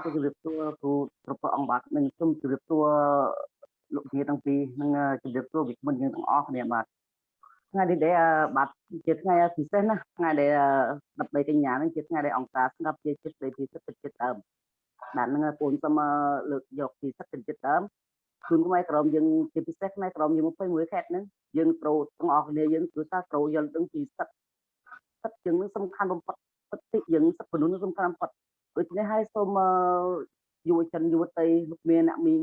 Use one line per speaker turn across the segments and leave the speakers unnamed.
បាទអឺគឺចង់ទៅជម្រាបសួរគ្រូប្រពអង្គបាទនិងសូមជម្រាបសួរលោកជាទាំងពីរនិងជម្រាបសួរវិក្កាមយើងទាំងអស់គ្នាបាទថ្ងៃនេះដែលបាទជាថ្ងៃពិសេសណាថ្ងៃដែល13កញ្ញានឹងជាថ្ងៃដែលអង្គការស្ងាត់ជាចិត្តនៃពិសិដ្ឋចិត្តដើមបាទនឹងពូនសូមលើកយកពិសិដ្ឋចិត្តដើមជូនខ្មែរក្រមយើងជាពិសេសខ្មែរក្រមយើង21ខេត្តហ្នឹងយើងត្រូវទាំងអស់គ្នាយើងគឺថាត្រូវយល់ដឹងពីសិទ្ធិសិទ្ធិយើងនឹងសំខាន់បំផុតសិទ្ធិយើងសិទ្ធិមនុស្សនឹងសំខាន់បំផុត ដូច្នេះហើយសូមយុវជនយុវតីលោកមានអ្នកមីង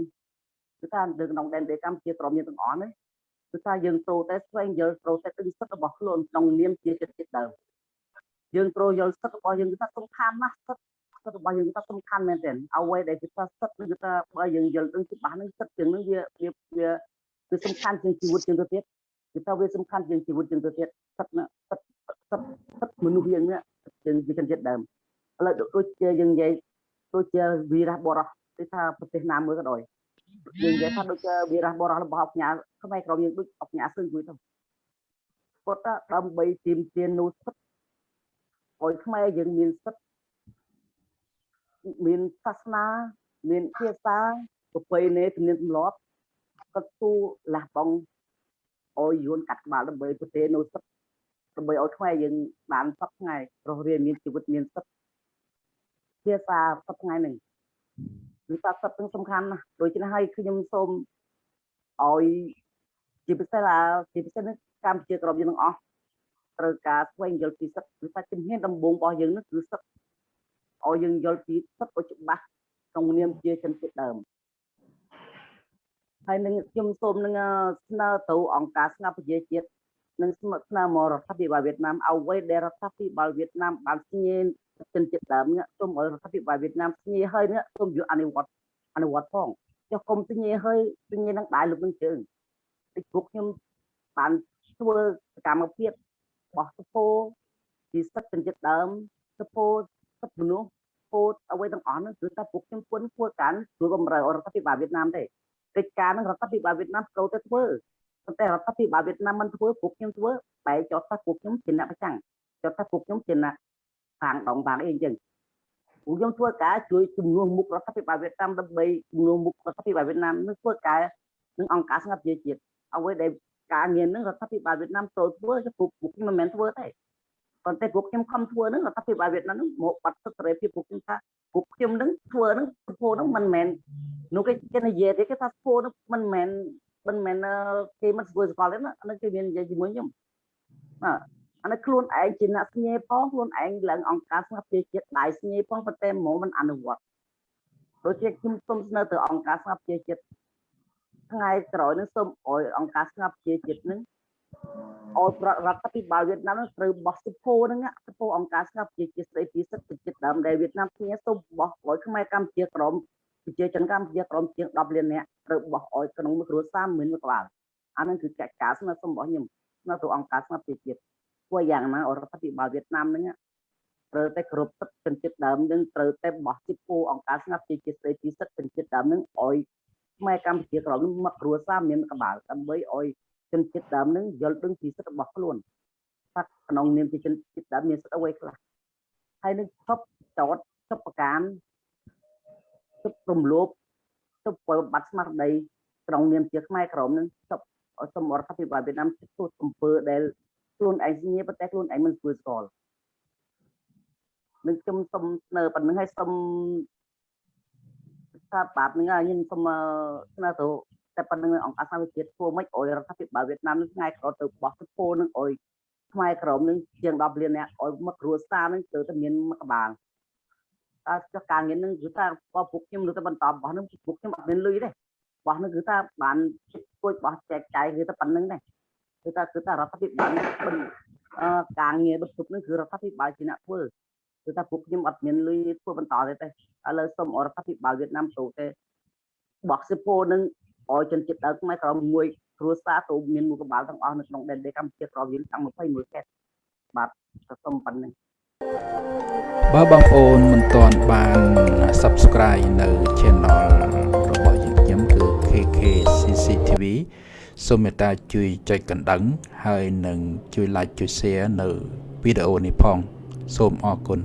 គឺថានៅក្នុងដែនដីកម្ពុជាក្រមយើងទាំងអស់នេះគឺថាយើងត្រូវតែស្វែងយល់ត្រូវតែដឹងសិទ្ធិរបស់ខ្លួនក្នុងនាមជាចិត្តចិត្តដើមយើងត្រូវយល់សិទ្ធិរបស់យើងគឺថាសំខាន់ណាស់សិទ្ធិសិទ្ធិរបស់យើងគឺថាសំខាន់មែនទែនអ្វីដែលគឺថាសិទ្ធិគឺថាបើយើងយល់ដឹងច្បាស់នឹងសិទ្ធិជាងនឹងវាវាវាគឺសំខាន់ជាងជីវិតជាងទៅទៀតគឺថាវាសំខាន់ជាងជីវិតជាងទៅទៀតសិទ្ធិសិទ្ធិសិទ្ធិសិទ្ធិមនុស្សយើងនេះជាងជាចិត្តដើម ឥឡូវដូចជាយើងនិយាយដូចជាវីរៈបរោះគឺថាប្រទេសណាមួយក៏ដោយយើងនិយាយថាដូចជាវីរៈបរោះរបស់អញ្ញាខ្មែរក្រមយើងដូចអញ្ញាសឹងមួយទៅគាត់ដើម្បីទាមទារនូវសិទ្ធិឲ្យខ្មែរយើងមានសិទ្ធិមានសាសនាមានភាសាប្រពៃណីទំនៀមទម្លាប់គាត់ទូលះបង់អោយយួនកាត់ក្បាលដើម្បីប្រទេសនូវសិទ្ធិដើម្បីឲ្យខ្មែរយើងបានសពថ្ងៃរស់រានមានជីវិតមានសិទ្ធិ ភាសាសប្តាហ៍ថ្ងៃនេះគឺថាសិទ្ធិសំខាន់ណាស់ដូច្នេះហើយខ្ញុំសូមឲ្យជាពិសេសឡាជាពិសេសនេះកម្ពុជាក្រមយើងទាំងអស់ត្រូវការស្វែងយល់ពីសិទ្ធិគឺថាជំហានដំបូងរបស់យើងនេះគឺសិទ្ធិឲ្យយើងយល់ពីសិទ្ធិឲ្យច្បាស់ក្នុងនាមជាជនជាតិដើមហើយនឹងខ្ញុំសូមនឹងស្នើទៅអង្គការស្ងាត់ប្រជាជាតិនិងស្នើមករដ្ឋាភិបាលវៀតណាមអ្វីដែលរដ្ឋាភិបាលវៀតណាមបានស្ញែ ជនជាតិដើមនេះសូមឲ្យរដ្ឋាភិបាលវៀតណាមស្ញែហើយនេះសូមយកអនុវត្តអនុវត្តផងចុះគុំស្ញែហើយស្ញែនឹងដៃលោកនឹងជើងពីពួកខ្ញុំបានធ្វើសកម្មភាពបោះសពោពីសិទ្ធិជនជាតិដើមសពោសិទ្ធិមនុស្សពោតអ្វីទាំងអស់នោះគឺថាពួកខ្ញុំពុនធ្វើការជួយបំរើរដ្ឋាភិបាលវៀតណាមទេកិច្ចការនឹងរដ្ឋាភិបាលវៀតណាមត្រូវតែធ្វើប៉ុន្តែរដ្ឋាភិបាលវៀតណាមមិនធ្វើពួកខ្ញុំធ្វើបែរចោទថាពួកខ្ញុំជាអ្នកប្រចាំចោទថាពួកខ្ញុំជាអ្នក ខាងដងបានអីអញ្ចឹងពួកខ្ញុំធ្វើការជួយជំនួសមុខរដ្ឋាភិបាលវៀតណាមដើម្បីជំនួសមុខរដ្ឋាភិបាលវៀតណាមនឹងធ្វើការនឹងអង្គការស្ងាត់ជាជាតិអ្វីដែលការងារនឹងរដ្ឋាភិបាលវៀតណាមចូលធ្វើពួកពួកខ្ញុំមិនមែនធ្វើទេប៉ុន្តែពួកខ្ញុំខំធ្វើនឹងរដ្ឋាភិបាលវៀតណាមនឹងមកបាត់សិទ្ធិសេរីភាពពួកខ្ញុំថាពួកខ្ញុំនឹងធ្វើនឹងសពោនឹងមិនមែននោះគេគេនិយាយទេគេថាសពោនឹងមិនមែនមិនមែនគេមិនធ្វើសកលទេណាអានេះគេមាននិយាយជាមួយខ្ញុំបាទ អានេះខ្លួនឯងជាអ្នកស្ញេផងខ្លួនឯងឡើងអង្គការស្ងាត់ជាជាតិដៃស្ញេផងប៉ុន្តែហ្មងមិនអនុវត្តដូចជាខ្ញុំសូមស្នើទៅអង្គការស្ងាត់ជាជាតិថ្ងៃក្រោយនឹងសូមអោយអង្គការស្ងាត់ជាជាតិនឹងអោយរដ្ឋាភិបាលវៀតណាមនឹងត្រូវបោះសិពោហ្នឹងសិពោអង្គការស្ងាត់ជាជាតិស្ដីពីសិទ្ធិជាតិដើមដែលវៀតណាមគ្នាសូមបោះអោយខ្មែរកម្ពុជាក្រមប្រជាជនកម្ពុជាក្រមជាង10លាននាក់ត្រូវបោះអោយក្នុងមួយគ្រួសារមានមួយក្បាលអានឹងគឺកិច្ចការស្នើសុំរបស់ខ្ញុំស្នើទៅអង្គការស្ងាត់ជាជាតិ ធ្វើយ៉ាងណារដ្ឋាភិបាលវៀតណាមហ្នឹងត្រូវតែគ្រប់សិទ្ធិជនជាតិដើមនឹងត្រូវតែបោះទីពូអង្គការស្ងាត់ជាជាស្ដីពីសិទ្ធិជនជាតិដើមនឹងឲ្យខ្មែរកម្ពុជាក្រមមកគ្រួសារមានក្បាលដើម្បីឲ្យជនជាតិដើមនឹងយល់ដឹងពីសិទ្ធិរបស់ខ្លួនថាក្នុងនាមជាជនជាតិដើមមានសិទ្ធិអ្វីខ្លះហើយនឹងឈប់ចោតឈប់ប្រការឈប់រំលោភឈប់ពលបាត់ស្មារតីក្នុងនាមជាខ្មែរក្រមនឹងឈប់សូមរដ្ឋាភិបាលវៀតណាមធ្វើអំពើដែល ខ្លួនឯងស្ញាប៉ុន្តែខ្លួនឯងមិនធ្វើស្គាល់នឹងខ្ញុំសុំស្នើប៉ុណ្្នឹងឲ្យសុំថាបាតហ្នឹងខ្ញុំសុំស្នើទៅតែប៉ុណ្្នឹងអង្គការសហវិជាតិធ្វើម៉េចឲ្យរដ្ឋាភិបាលវៀតណាមនឹងថ្ងៃក្រោយទៅបោះទឹកពោនឹងឲ្យខ្មែរក្រមនឹងជាង10លាននាក់ឲ្យមកគ្រួសារនឹងទៅតែមានមកក្បាលតើចុះការងារនឹងគឺថាពួកខ្ញុំនៅតែបន្តបោះនឹងពួកខ្ញុំអត់មានលុយទេបោះនឹងគឺថាបានគួចបោះចែកចាយគឺតែប៉ុណ្្នឹងដែរ គឺថាគឺថារដ្ឋាភិបាលការងារបិទជប់នឹងគឺរដ្ឋាភិបាលជាអ្នកធ្វើគឺថាពួកខ្ញុំអត់មានលុយធ្វើបន្តទេទេឥឡូវសូមរដ្ឋាភិបាលវៀតណាមទៅទេបោះសិពោនឹងឲ្យជនជាតិដើមខ្មែរក្រមួយគ្រួសារទៅមានមួយក្បាលទាំងអស់នៅក្នុងដែនដីកម្ពុជាក្រយើងតាំង21ខេត្តបាទសូមប៉ុណ្្នឹង
បើបងប្អូនមិនទាន់បាន Subscribe នៅ Channel របស់យើងខ្ញុំគឺ KK CCTV សូមមេត្តាជួយចុចកណ្ដឹង ហើយនឹងជួយ Like ជួយ Share នៅវីដេអូនេះផង សូមអរគុណ